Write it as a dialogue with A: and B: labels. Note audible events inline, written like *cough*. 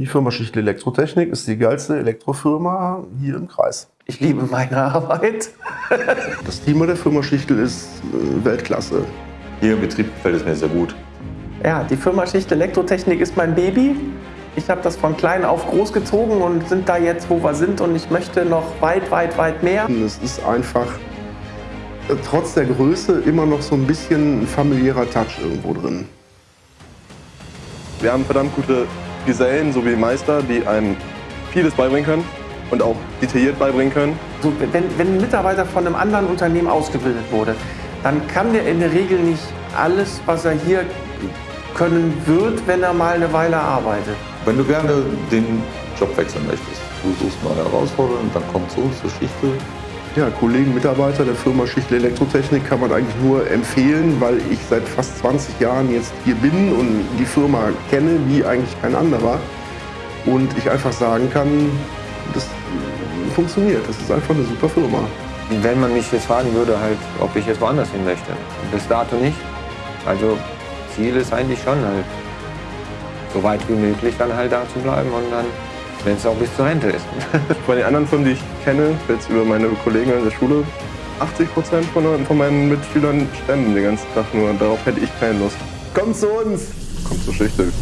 A: Die Firma Schichtel Elektrotechnik ist die geilste Elektrofirma hier im Kreis.
B: Ich liebe meine Arbeit. *laughs*
A: Das Team der Firma Schichtel ist äh, Weltklasse.
C: Hier im Betrieb gefällt es mir sehr gut.
B: Ja, die Firma Schichtel Elektrotechnik ist mein Baby. Ich habe das von klein auf großgezogen und sind da jetzt, wo wir sind. Und ich möchte noch weit, weit, weit mehr.
A: Es ist einfach äh, trotz der Größe immer noch so ein bisschen ein familiärer Touch irgendwo drin.
D: Wir haben verdammt gute Gesellen sowie Meister, die einem vieles beibringen können und auch detailliert beibringen können.
B: So, wenn, wenn ein Mitarbeiter von einem anderen Unternehmen ausgebildet wurde, dann kann der in der Regel nicht alles, was er hier können wird, wenn er mal eine Weile arbeitet.
C: Wenn du gerne den Job wechseln möchtest, du suchst neue Herausforderungen, dann komm zu uns zur Schichtel.
A: Ja, Kollegen, Mitarbeiter der Firma Schichtel Elektrotechnik kann man eigentlich nur empfehlen, weil ich seit fast 20 Jahren jetzt hier bin und die Firma kenne wie eigentlich kein anderer. Und ich einfach sagen kann, das funktioniert. Das ist einfach eine super Firma.
E: Wenn man mich jetzt fragen würde, halt, ob ich jetzt woanders hin möchte. Bis dato nicht. Also Ziel ist eigentlich schon halt, so weit wie möglich dann halt da zu bleiben und dann, wenn es auch bis zur Rente ist. *laughs*
D: Bei den anderen Firmen, die ich kenne, jetzt über meine Kollegen in der Schule, 80 Prozent von, von meinen Mitschülern standen den ganzen Tag nur. Darauf hätte ich keine Lust.
A: Kommt zu uns!
D: Kommt zur Schichtel.